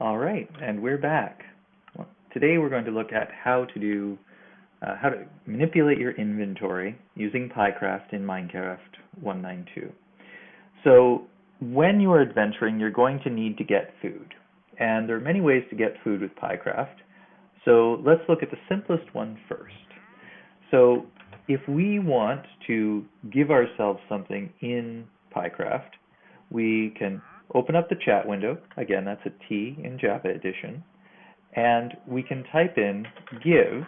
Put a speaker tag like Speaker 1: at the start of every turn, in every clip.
Speaker 1: All right, and we're back. Today we're going to look at how to do uh, how to manipulate your inventory using Piecraft in Minecraft 192. So when you are adventuring, you're going to need to get food, and there are many ways to get food with Piecraft. So let's look at the simplest one first. So if we want to give ourselves something in Piecraft, we can open up the chat window. Again, that's a T in Java Edition. And we can type in give,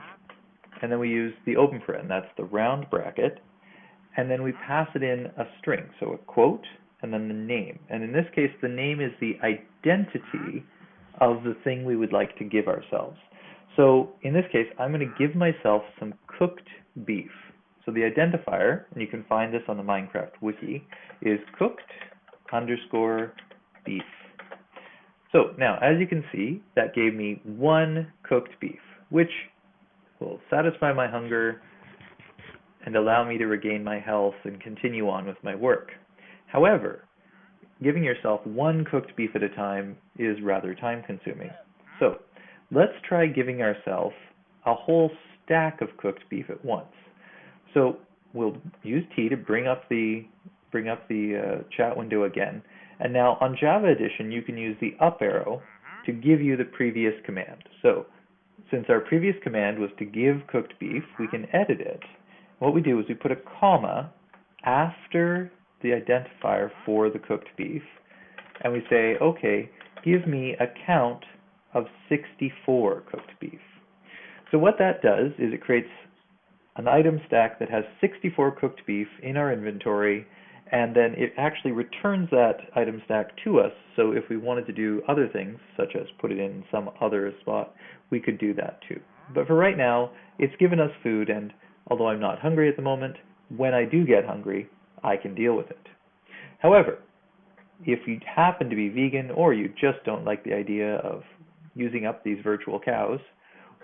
Speaker 1: and then we use the open paren, that's the round bracket, and then we pass it in a string, so a quote, and then the name. And in this case, the name is the identity of the thing we would like to give ourselves. So in this case, I'm going to give myself some cooked beef. So the identifier, and you can find this on the Minecraft wiki, is cooked underscore beef. So now, as you can see, that gave me one cooked beef, which will satisfy my hunger and allow me to regain my health and continue on with my work. However, giving yourself one cooked beef at a time is rather time consuming. So let's try giving ourselves a whole stack of cooked beef at once. So we'll use T to bring up the bring up the uh, chat window again and now on Java Edition, you can use the up arrow mm-hmm. to give you the previous command. So since our previous command was to give cooked beef, we mm-hmm. can edit it. What we do is we put a comma after the identifier for the cooked beef, and we say, okay, give me a count of 64 cooked beef. So what that does is it creates an item stack that has 64 cooked beef in our inventory and then it actually returns that item stack to us. So if we wanted to do other things, such as put it in some other spot, we could do that too. But for right now, it's given us food, and although I'm not hungry at the moment, when I do get hungry, I can deal with it. However, if you happen to be vegan or you just don't like the idea of using up these virtual cows,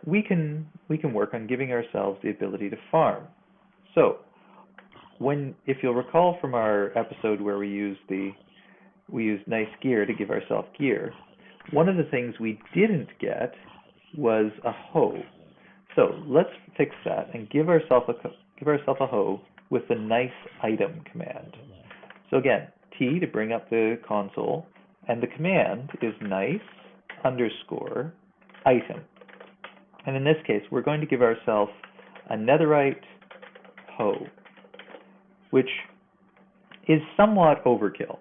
Speaker 1: we can we can work on giving ourselves the ability to farm. So when if you'll recall from our episode where we used the we used nice gear to give ourselves gear, one of the things we didn't get was a hoe. So let's fix that and give ourselves a give ourselves a hoe with the nice item command. So again, T to bring up the console, and the command is nice underscore item. And in this case, we're going to give ourselves a netherite hoe which is somewhat overkill.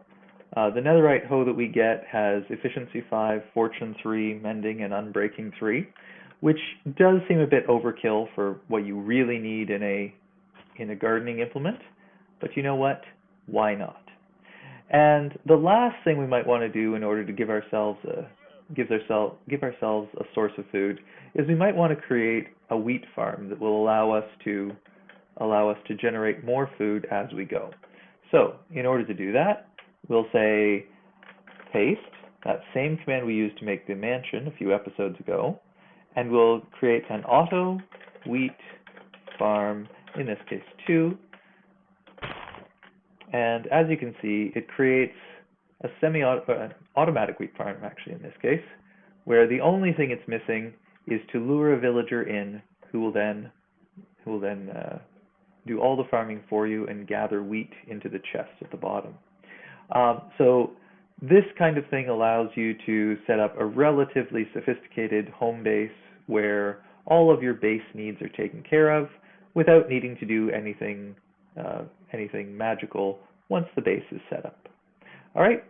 Speaker 1: Uh, the netherite hoe that we get has efficiency 5, fortune 3, mending, and unbreaking 3, which does seem a bit overkill for what you really need in a in a gardening implement. But you know what? Why not? And the last thing we might want to do in order to give ourselves a give ourselves give ourselves a source of food is we might want to create a wheat farm that will allow us to allow us to generate more food as we go. So in order to do that, we'll say paste, that same command we used to make the mansion a few episodes ago, and we'll create an auto wheat farm, in this case 2. And as you can see, it creates a semi-automatic uh, wheat farm, actually, in this case, where the only thing it's missing is to lure a villager in who will then who will then uh, do all the farming for you and gather wheat into the chest at the bottom. Um, so this kind of thing allows you to set up a relatively sophisticated home base where all of your base needs are taken care of without needing to do anything uh, anything magical once the base is set up. All right,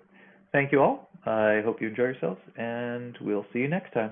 Speaker 1: thank you all. I hope you enjoy yourselves, and we'll see you next time.